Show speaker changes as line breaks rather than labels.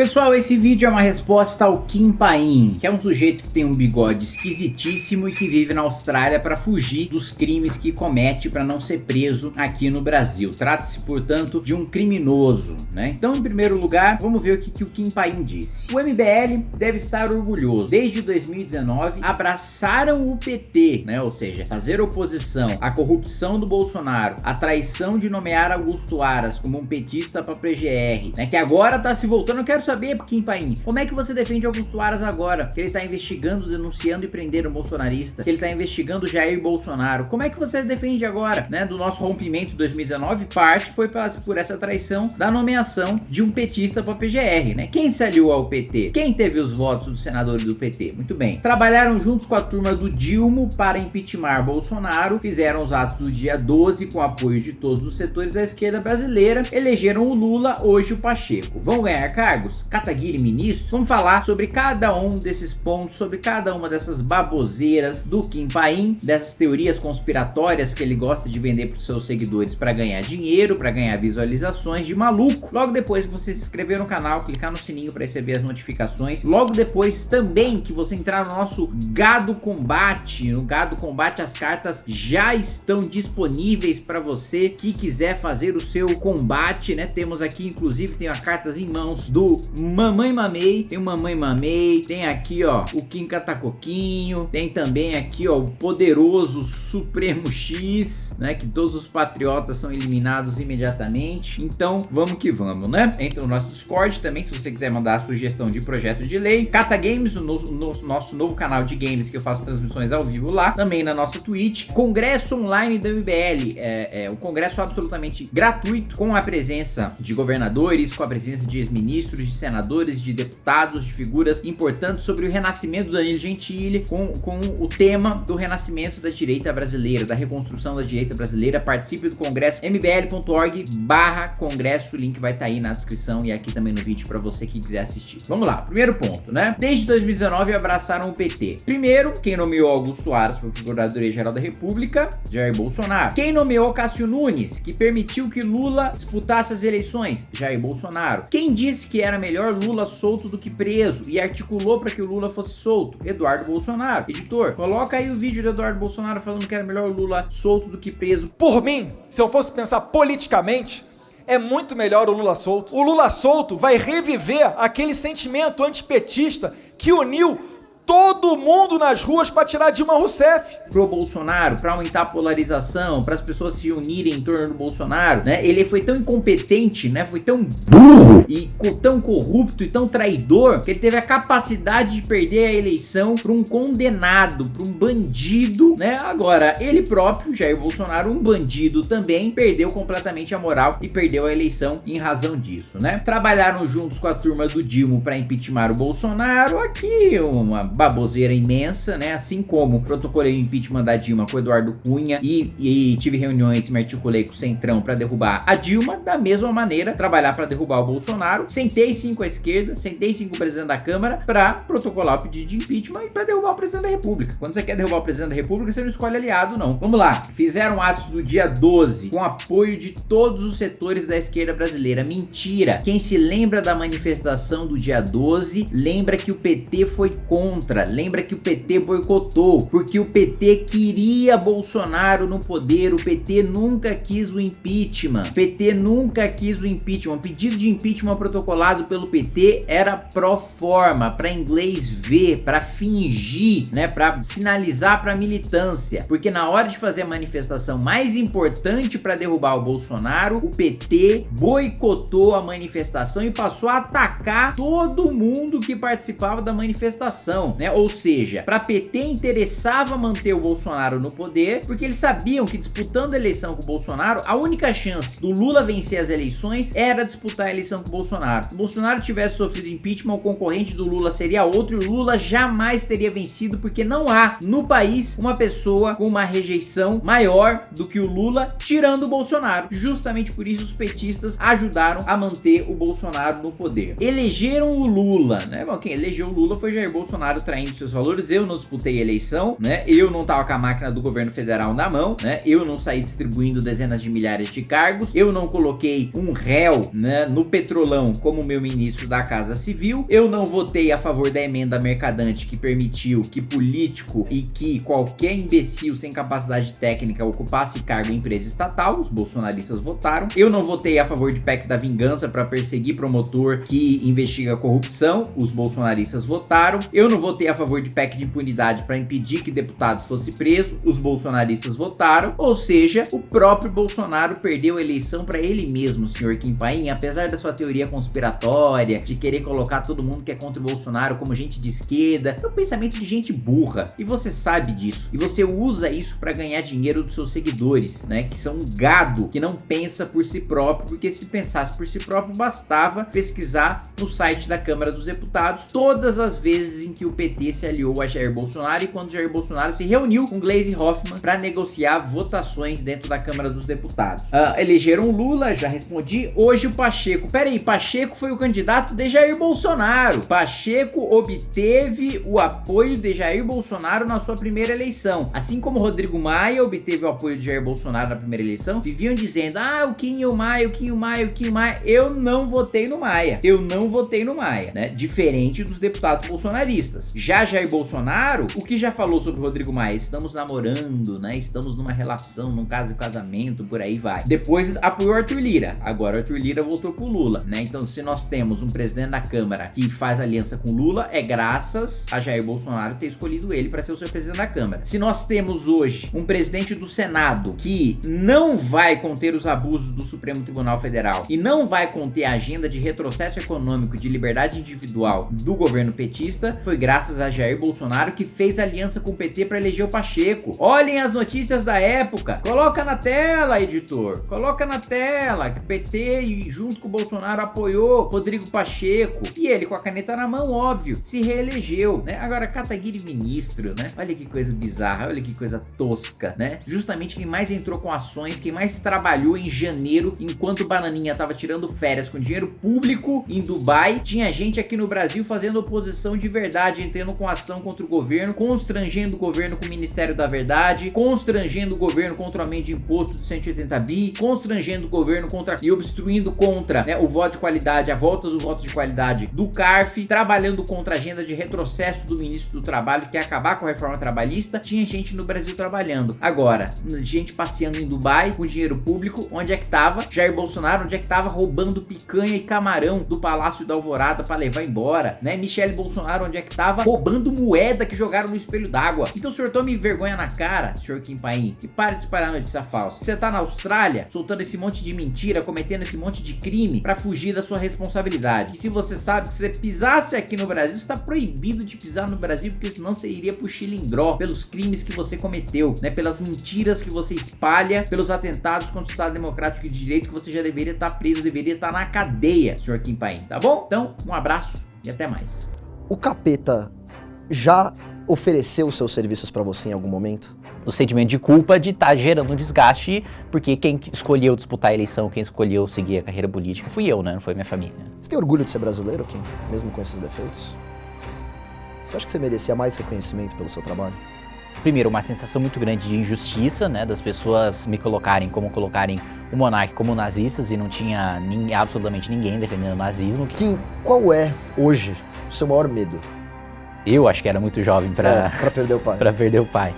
Pessoal, esse vídeo é uma resposta ao Kim Paim, que é um sujeito que tem um bigode esquisitíssimo e que vive na Austrália para fugir dos crimes que comete para não ser preso aqui no Brasil. Trata-se, portanto, de um criminoso, né? Então, em primeiro lugar, vamos ver o que, que o Kim Paim disse. O MBL deve estar orgulhoso. Desde 2019, abraçaram o PT, né? Ou seja, fazer oposição à corrupção do Bolsonaro, a traição de nomear Augusto Aras como um petista para PGR, né? Que agora tá se voltando, eu quero saber, Kim Paim, como é que você defende Augusto Aras agora? Que ele tá investigando, denunciando e prendendo um bolsonarista, que ele tá investigando Jair Bolsonaro. Como é que você defende agora, né, do nosso rompimento 2019? Parte foi por essa traição da nomeação de um petista para PGR, né? Quem se aliou ao PT? Quem teve os votos dos senadores do PT? Muito bem. Trabalharam juntos com a turma do Dilma para impeachment Bolsonaro, fizeram os atos do dia 12 com apoio de todos os setores da esquerda brasileira, elegeram o Lula, hoje o Pacheco. Vão ganhar cargos? Kataguiri ministro, vamos falar sobre cada um desses pontos, sobre cada uma dessas baboseiras do Kim Paim, dessas teorias conspiratórias que ele gosta de vender para os seus seguidores para ganhar dinheiro, para ganhar visualizações de maluco. Logo depois que você se inscrever no canal, clicar no sininho para receber as notificações. Logo depois também que você entrar no nosso Gado Combate, no Gado Combate as cartas já estão disponíveis para você que quiser fazer o seu combate, né? Temos aqui inclusive tem as cartas em mãos do Mamãe Mamei, tem o Mamãe Mamei, tem aqui ó, o Kim Catacoquinho, tem também aqui ó, o poderoso Supremo X, né, que todos os patriotas são eliminados imediatamente, então vamos que vamos, né? Entra no nosso Discord também, se você quiser mandar a sugestão de projeto de lei, Cata Games, o no, no, nosso novo canal de games que eu faço transmissões ao vivo lá, também na nossa Twitch, Congresso Online do MBL, é, é um congresso absolutamente gratuito, com a presença de governadores, com a presença de ex-ministros, de senadores, de deputados, de figuras importantes sobre o renascimento do Danilo Gentili, com, com o tema do renascimento da direita brasileira, da reconstrução da direita brasileira. Participe do congresso mbl.org barra congresso, o link vai estar tá aí na descrição e aqui também no vídeo para você que quiser assistir. Vamos lá, primeiro ponto, né? Desde 2019 abraçaram o PT. Primeiro, quem nomeou Augusto Aras para Procuradoria-Geral da República? Jair Bolsonaro. Quem nomeou Cássio Nunes, que permitiu que Lula disputasse as eleições? Jair Bolsonaro. Quem disse que era melhor Lula solto do que preso e articulou para que o Lula fosse solto? Eduardo Bolsonaro. Editor, coloca aí o vídeo do Eduardo Bolsonaro falando que era melhor Lula solto do que preso.
Por mim, se eu fosse pensar politicamente, é muito melhor o Lula solto. O Lula solto vai reviver aquele sentimento antipetista que uniu todo mundo nas ruas para tirar Dilma Rousseff.
Pro Bolsonaro, para aumentar a polarização, para as pessoas se unirem em torno do Bolsonaro, né? Ele foi tão incompetente, né? Foi tão burro e tão corrupto e tão traidor que ele teve a capacidade de perder a eleição para um condenado, para um bandido, né? Agora, ele próprio, Jair Bolsonaro, um bandido também, perdeu completamente a moral e perdeu a eleição em razão disso, né? Trabalharam juntos com a turma do Dilma para impeachment o Bolsonaro, aqui uma baboseira imensa, né? Assim como protocolei o impeachment da Dilma com o Eduardo Cunha e, e tive reuniões e me articulei com o Centrão para derrubar a Dilma, da mesma maneira, trabalhar para derrubar o Bolsonaro. Sentei com a esquerda, sentei sim com o presidente da Câmara para protocolar o pedido de impeachment e para derrubar o presidente da República. Quando você quer derrubar o presidente da República, você não escolhe aliado, não. Vamos lá. Fizeram atos do dia 12 com apoio de todos os setores da esquerda brasileira. Mentira. Quem se lembra da manifestação do dia 12, lembra que o PT foi contra contra. Lembra que o PT boicotou, porque o PT queria Bolsonaro no poder, o PT nunca quis o impeachment. O PT nunca quis o impeachment. O pedido de impeachment protocolado pelo PT era pro forma, para inglês ver, para fingir, né, para sinalizar para militância. Porque na hora de fazer a manifestação mais importante para derrubar o Bolsonaro, o PT boicotou a manifestação e passou a atacar todo mundo que participava da manifestação né? Ou seja, para PT interessava manter o Bolsonaro no poder, porque eles sabiam que disputando a eleição com o Bolsonaro, a única chance do Lula vencer as eleições era disputar a eleição com o Bolsonaro. Se o Bolsonaro tivesse sofrido impeachment, o concorrente do Lula seria outro e o Lula jamais teria vencido, porque não há no país uma pessoa com uma rejeição maior do que o Lula, tirando o Bolsonaro. Justamente por isso os petistas ajudaram a manter o Bolsonaro no poder. Elegeram o Lula, né? Bom, quem elegeu o Lula foi Jair Bolsonaro Bolsonaro traindo seus valores, eu não disputei eleição, né? Eu não tava com a máquina do governo federal na mão, né? Eu não saí distribuindo dezenas de milhares de cargos, eu não coloquei um réu, né, no petrolão como meu ministro da Casa Civil, eu não votei a favor da emenda mercadante que permitiu que político e que qualquer imbecil sem capacidade técnica ocupasse cargo em empresa estatal, os bolsonaristas votaram, eu não votei a favor de PEC da vingança para perseguir promotor que investiga corrupção, os bolsonaristas votaram, eu não votei a favor de PEC de impunidade para impedir que deputado fosse preso, os bolsonaristas votaram, ou seja, o próprio Bolsonaro perdeu a eleição para ele mesmo, senhor Kim Paim, apesar da sua teoria conspiratória, de querer colocar todo mundo que é contra o Bolsonaro como gente de esquerda, é um pensamento de gente burra, e você sabe disso, e você usa isso para ganhar dinheiro dos seus seguidores, né, que são um gado que não pensa por si próprio, porque se pensasse por si próprio, bastava pesquisar no site da Câmara dos Deputados todas as vezes em que o PT se aliou a Jair Bolsonaro e quando Jair Bolsonaro se reuniu com Gleisi Hoffmann para negociar votações dentro da Câmara dos Deputados. Uh, elegeram Lula, já respondi. Hoje o Pacheco. Pera aí, Pacheco foi o candidato de Jair Bolsonaro. Pacheco obteve o apoio de Jair Bolsonaro na sua primeira eleição. Assim como Rodrigo Maia obteve o apoio de Jair Bolsonaro na primeira eleição, viviam dizendo, ah, o Kim e o Maia, o Kim e o Maia, o Kim e o Maia. Eu não votei no Maia. Eu não votei no Maia, né? Diferente dos deputados bolsonaristas. Já Jair Bolsonaro, o que já falou sobre Rodrigo Maia? Estamos namorando, né? Estamos numa relação, num caso de casamento, por aí vai. Depois apoiou Arthur Lira. Agora Arthur Lira voltou pro Lula, né? Então se nós temos um presidente da Câmara que faz aliança com Lula, é graças a Jair Bolsonaro ter escolhido ele para ser o seu presidente da Câmara. Se nós temos hoje um presidente do Senado que não vai conter os abusos do Supremo Tribunal Federal e não vai conter a agenda de retrocesso econômico de liberdade individual do governo petista, foi graças a Jair Bolsonaro que fez aliança com o PT para eleger o Pacheco. Olhem as notícias da época. Coloca na tela, editor. Coloca na tela que o PT junto com o Bolsonaro apoiou Rodrigo Pacheco. E ele com a caneta na mão, óbvio, se reelegeu, né? Agora Kataguiri ministro, né? Olha que coisa bizarra, olha que coisa tosca, né? Justamente quem mais entrou com ações, quem mais trabalhou em janeiro, enquanto Bananinha tava tirando férias com dinheiro público em Dubai, tinha gente aqui no Brasil fazendo oposição de verdade, entrando com ação contra o governo, constrangendo o governo com o Ministério da Verdade, constrangendo o governo contra o aumento de imposto de 180 bi, constrangendo o governo contra e obstruindo contra né, o voto de qualidade, a volta do voto de qualidade do CARF, trabalhando contra a agenda de retrocesso do ministro do Trabalho, que quer acabar com a reforma trabalhista, tinha gente no Brasil trabalhando. Agora, gente passeando em Dubai com dinheiro público, onde é que tava? Jair Bolsonaro, onde é que tava roubando picanha e camarão do Palácio da Alvorada para levar embora, né? Michele Bolsonaro, onde é que tava roubando moeda que jogaram no espelho d'água. Então senhor tome vergonha na cara, senhor Kim Paim, e pare de espalhar notícia falsa. Você tá na Austrália, soltando esse monte de mentira, cometendo esse monte de crime para fugir da sua responsabilidade. E se você sabe que você pisasse aqui no Brasil, está proibido de pisar no Brasil, porque senão você iria pro Chilindró pelos crimes que você cometeu, né? Pelas mentiras que você espalha, pelos atentados contra o Estado Democrático de Direito que você já deveria estar tá preso, deveria estar tá na cadeia, senhor Kim Paim, tá bom? Então, um abraço e até mais.
O capeta já ofereceu seus serviços para você em algum momento?
O sentimento de culpa de estar tá gerando um desgaste, porque quem escolheu disputar a eleição, quem escolheu seguir a carreira política fui eu, né? Não foi minha família.
Você tem orgulho de ser brasileiro, Kim? Mesmo com esses defeitos? Você acha que você merecia mais reconhecimento pelo seu trabalho?
Primeiro, uma sensação muito grande de injustiça, né? Das pessoas me colocarem como colocarem o monarca como nazistas e não tinha absolutamente ninguém defendendo o nazismo.
Kim, qual é, hoje, o seu maior medo?
Eu acho que era muito jovem para
é, perder o pai.
para perder o pai.